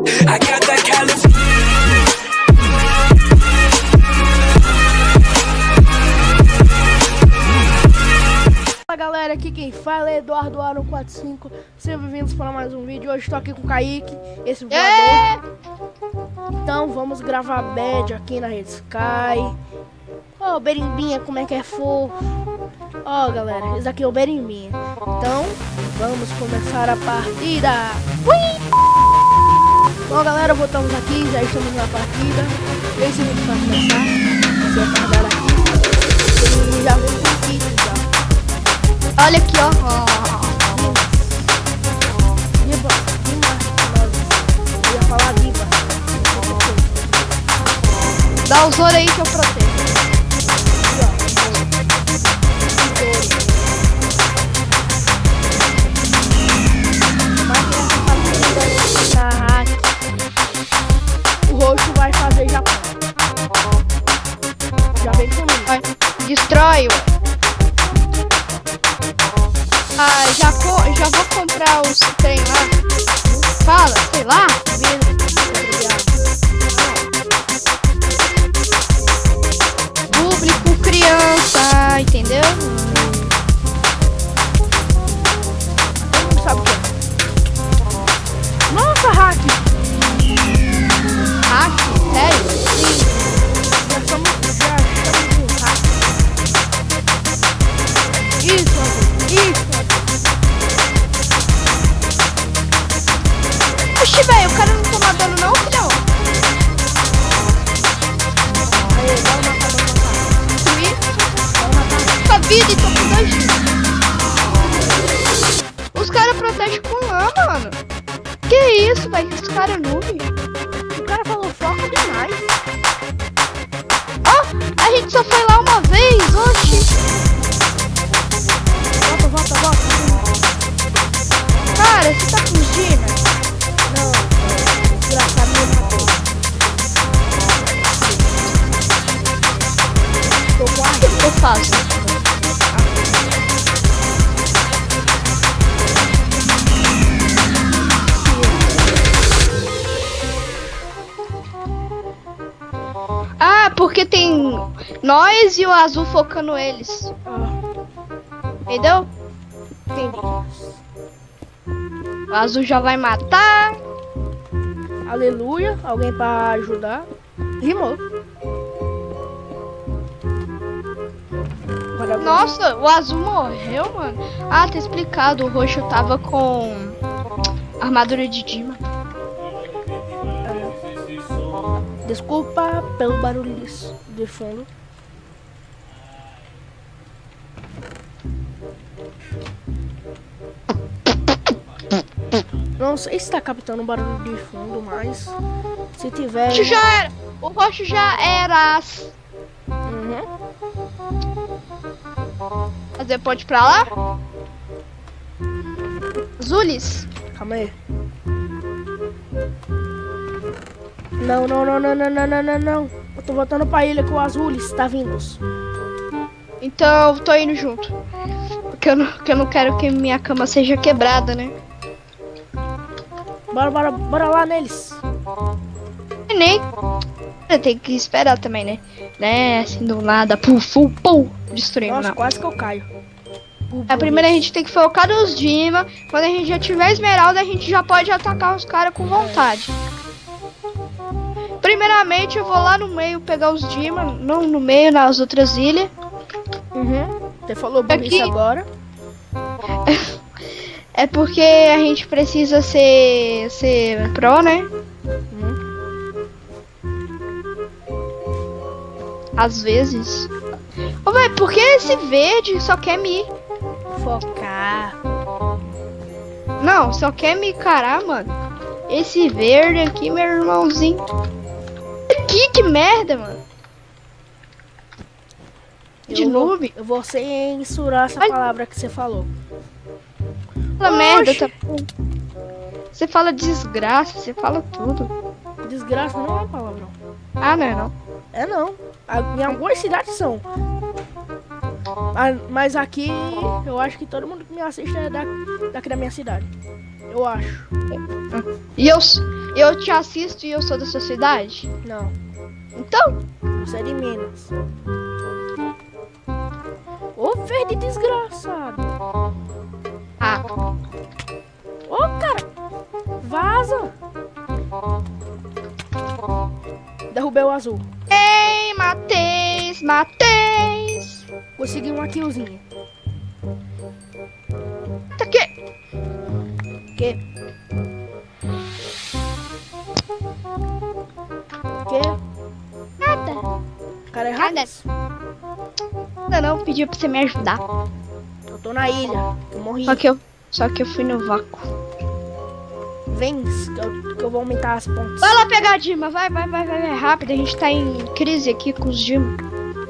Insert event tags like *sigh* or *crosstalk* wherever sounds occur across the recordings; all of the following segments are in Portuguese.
I got that California. Fala galera, aqui quem fala é Eduardo Aaron 45 Sejam bem-vindos para mais um vídeo. Hoje estou aqui com o Kaique, esse voador. Então vamos gravar bad aqui na Rede Sky. Ó, o Berimbinha, como é que é fofo. Ó galera, esse aqui é o Berimbinha. Então, vamos começar a partida. Ui! Bom galera, voltamos aqui, já estamos na partida. 3 segundos para começar. Você vai carregar aqui. E já vem com o kit já. Olha aqui, ó. Dá o Zoro aí que eu protejo. Oxi, velho, o cara não toma dano não, filhão? Aí, matar, bora matar. Destruir Bora matar. sua vida e tô com dois dias. Os caras protegem com lã, mano. Que isso, velho? Os caras noob. O cara falou foca demais. Ó, a gente só foi lá uma vez, oxi. Nós e o azul focando eles. Entendeu? entendi. O azul já vai matar. Aleluia. Alguém pra ajudar? Rimou. Nossa, o azul morreu, mano. Ah, tá explicado. O roxo tava com armadura de Dima. Desculpa pelo barulho de fundo. Não sei se tá captando barulho de fundo, mas se tiver. O roxo já era. O roxo já era. Uhum. Fazer ir pra lá? Zulis. Calma aí. Não, não, não, não, não, não, não, não, não. Eu tô voltando pra ilha com o Azulis, tá vindo. Então, tô indo junto. Porque eu não, porque eu não quero que minha cama seja quebrada, né? Bora, bora, bora lá neles. E nem. Tem que esperar também, né? Né? Assim do nada. Puf, puf, puf. Destruindo, Nossa, não. quase que eu caio. A primeira a gente tem que focar nos Dima. Quando a gente já tiver esmeralda, a gente já pode atacar os caras com vontade. Primeiramente, eu vou lá no meio pegar os Dima. Não no meio, nas outras ilhas. Uhum. Você falou burrice Aqui. agora. É porque a gente precisa ser, ser pro, né? Às vezes. Ô, velho, por que esse verde só quer me. Focar. Não, só quer me encarar, mano. Esse verde aqui, meu irmãozinho. Que, que merda, mano. De eu vou- noob? Eu vou censurar essa Ai. palavra que você falou. Fala merda, tá. Você fala desgraça, você fala tudo. Desgraça não é uma palavrão. Ah, não é não. É não. Em algumas cidades são. Mas aqui eu acho que todo mundo que me assiste é da, daqui da minha cidade. Eu acho. E eu, Eu te assisto e eu sou da sua cidade? Não, Então, você é de Minas. Ô, verde desgraçado. Ô, cara, vaza. Derrubei o azul. ei, Matheus, Matheus. Consegui uma killzinha. Tá aqui. Que? Que? Nada. Cara Nada. errado? Nada não, pedi pra você me ajudar. Tô na ilha. Eu morri. Só que eu, só que eu fui no vácuo. Vem, que eu, que eu vou aumentar as pontes. Vai lá pegar a Dima, vai, vai, vai, vai, vai, rápido. A gente tá em crise aqui com os Dima.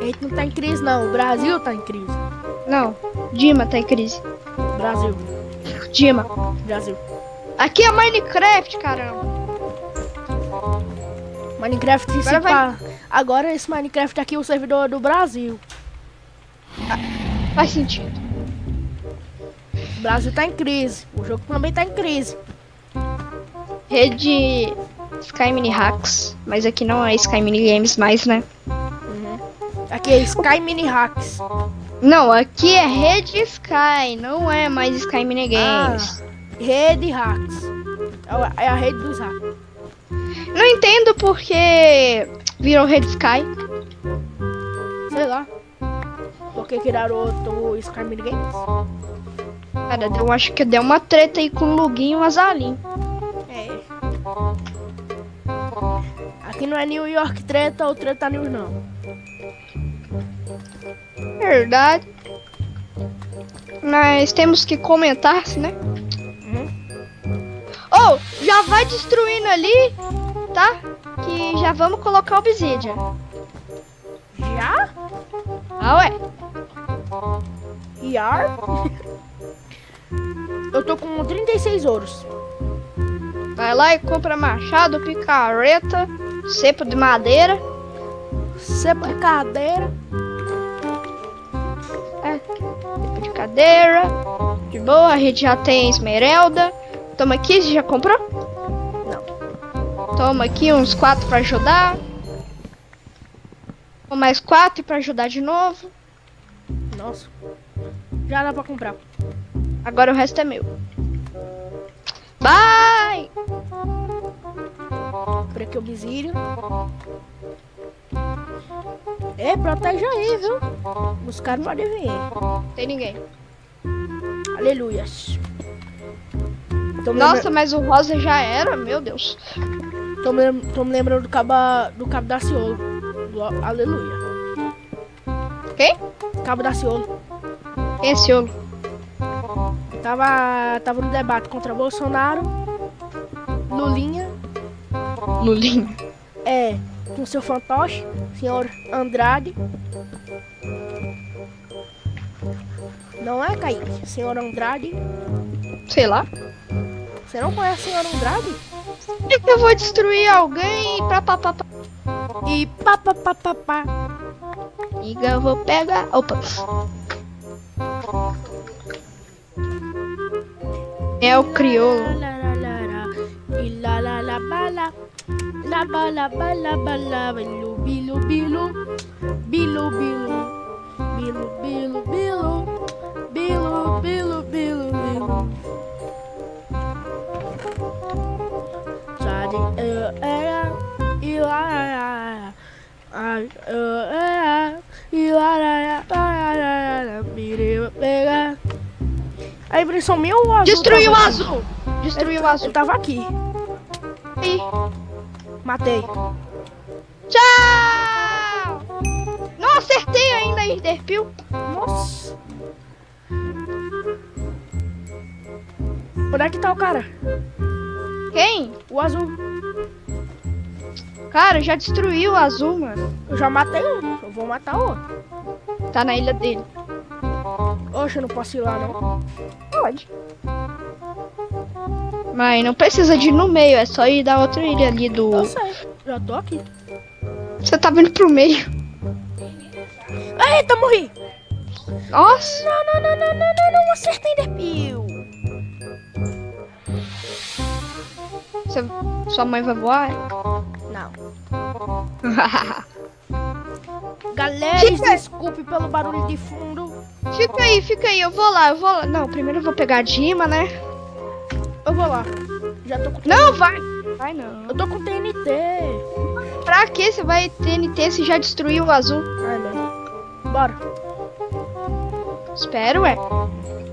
A gente não tá em crise, não. O Brasil tá em crise. Não, Dima tá em crise. Brasil. Dima. Brasil. Aqui é Minecraft, caramba. Minecraft se Agora vai- Agora esse Minecraft aqui é o servidor do Brasil. Faz sentido. O Brasil tá em crise. O jogo também tá em crise. Rede Sky Mini Hacks. Mas aqui não é Sky Mini Games mais, né? Aqui é Sky Mini Hacks. Não, aqui é Rede Sky, não é mais Sky Mini Games. Rede Hacks. É a- É a rede dos hacks. Não entendo porque virou Rede Sky. Sei lá. Por que criaram outro Sky Mini Games? Cara, eu acho que deu uma treta aí com o Luguinho e o Azalim. É. Aqui não é New York treta ou treta news não. Verdade. Mas temos que comentar, né? Oh, já vai destruindo ali, tá? Que já vamos colocar Obsidian. Já? Ah, ué. Yar? Eu tô com 36 ouros. Vai lá e compra machado, picareta, cepo de madeira. Cepa de cadeira. É, cepo de cadeira. De boa, a gente já tem esmeralda. Toma aqui, você já comprou? Não. Toma aqui uns quatro pra ajudar. Mais quatro pra ajudar de novo. Nossa. Já dá pra comprar. Agora o resto é meu. Bye! Por aqui o Bizílio. É, protege aí, viu? Os caras podem vir. Tem ninguém. Aleluias. Tô Nossa, lembra- mas o rosa já era, meu Deus. tô me, lem- tô me lembrando do cabo, do cabo da Ciolo. Do Aleluia. Quem? Cabo da Ciolo. Quem é olho? Tava, tava no debate contra Bolsonaro. Lulinha. Lulinho. É, com seu fantoche, senhor Andrade. Não é, Kaique? Senhor Andrade. Sei lá. Você não conhece o senhor Andrade? Eu vou destruir alguém pra papá. E pá, pá, pá, pá, pá. Liga, eu vou pegar. Opa. Bala, bala, bala. Bilu, bilu, bilu. Bilu, bilu. Bilu, bilu, bilu. Bilu. A impressão minha ou o azul? Destruiu o azul. Destruiu o Ele azul. tava aqui. Aí. Matei. Tchau! Não acertei ainda, Enderpeel. Nossa. Onde é que tá o cara? Quem? O azul. Cara, já destruiu o azul, mano. Eu já matei um. Eu vou matar outro. Tá na ilha dele. Oxe, eu não posso ir lá, não. Pode. Mas não precisa de ir no meio, é só ir da outra ilha ali do. Eu sei. Já tô aqui. Você tá vindo pro meio. Eita, morri. Nossa! Não, não, não, não, não, não, não. Acertei, Derpil. Você você, sua mãe vai voar? Não. *laughs* Galera, desculpe pelo barulho de fundo. Fica aí, fica aí, eu vou lá, eu vou lá. Não, primeiro eu vou pegar a Dima, né? Eu vou lá. Já tô com Não, vai. Vai não. Eu tô com TNT. Pra que você vai TNT se já destruiu o azul? Ai, não. Bora. Espero, ué.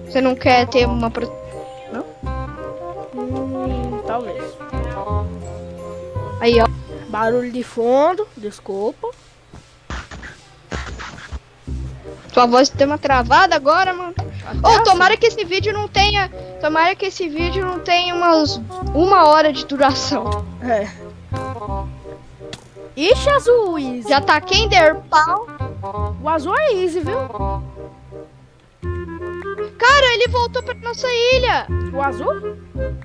Você não quer ter uma pro... Hum, talvez. Aí, ó. Barulho de fundo, desculpa. Tua voz deu uma travada agora, mano. Ô, assim. tomara que esse vídeo não tenha. Tomara que esse vídeo não tenha umas uma hora de duração. É. Ixi, azul, easy. Já tá quem der pau. O azul é easy, viu? Cara, ele voltou pra nossa ilha. O azul?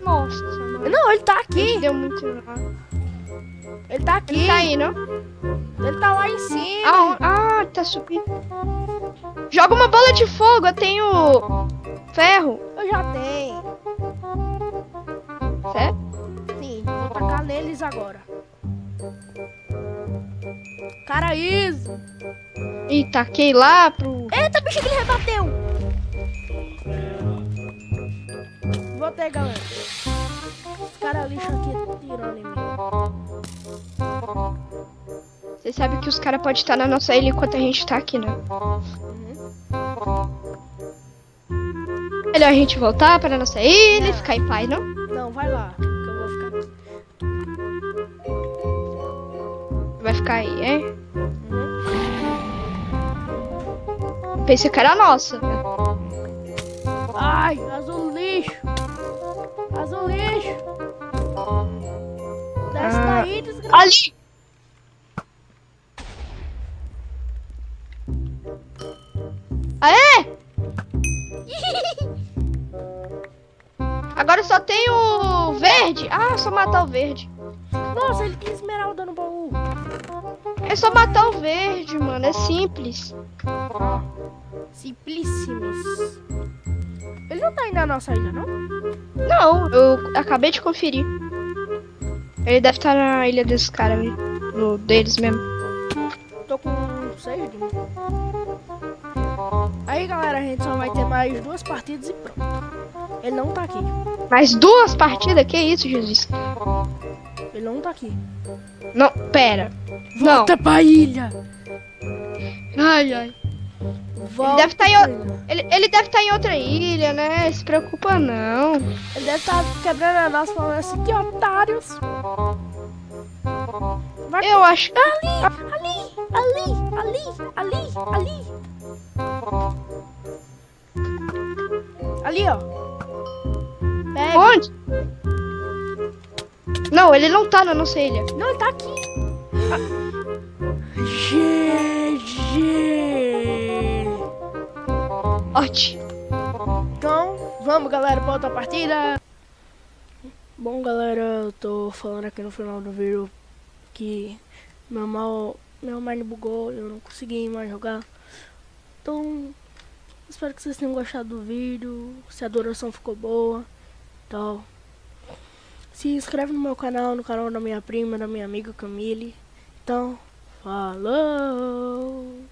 Nossa, mano. Não, ele tá Ele aqui. deu muito. Ele tá aqui. Ele tá aí, não? Ele tá lá em cima. Ah, ah, tá subindo. Joga uma bola de fogo, eu tenho ferro. Eu já tenho. Certo? Sim, vou tacar neles agora. Cara, easy. E taquei lá pro. Eita, bicho que ele rebateu. Voltei, galera. Esse cara lixo aqui tirando em mim. Você sabe que os caras podem estar na nossa ilha enquanto a gente tá aqui, né? Melhor a gente voltar pra nossa ilha e ficar em paz, não? Não, vai lá, que eu vou ficar. Vai ficar aí, é? Uhum. Pensei que era nossa. Ai, azul lixo. Azul lixo. Desce Ah. daí, desgraçado. Ali! Aê! *laughs* Agora só tem o verde. Ah, só matar o verde. Nossa, ele tem esmeralda no baú. É só matar o verde, mano. É simples. Simplíssimos. Ele não tá indo na nossa ilha, não? Não, eu acabei de conferir. Ele deve estar na ilha desses caras ali. No deles mesmo. Tô com seis de mim. Aí, galera, a gente só vai ter mais duas partidas e pronto. Ele não tá aqui. Mais duas partidas? Que isso, Jesus? Ele não tá aqui. Não, pera. Não. Volta pra ilha. Ai, ai. Volta deve tá em o- ilha. Ele, ele deve estar em outra ilha, né? Se preocupa não. Ele deve estar quebrando a nossa falando assim, que otários. Vai Eu acho. ali, ali, ali, ali, ali, ali. Ali, ó. Pega. Onde? Não, ele não tá na nossa ilha. Não, ele tá aqui. GG. Ótimo. Então, vamos, galera, pra outra partida. Bom, galera, eu tô falando aqui no final do vídeo que meu mal, meu mine bugou, eu não consegui mais jogar. Então, espero que vocês tenham gostado do vídeo, se a duração ficou boa. Então, se inscreve no meu canal, no canal da minha prima, da minha amiga Camille. Então, falou!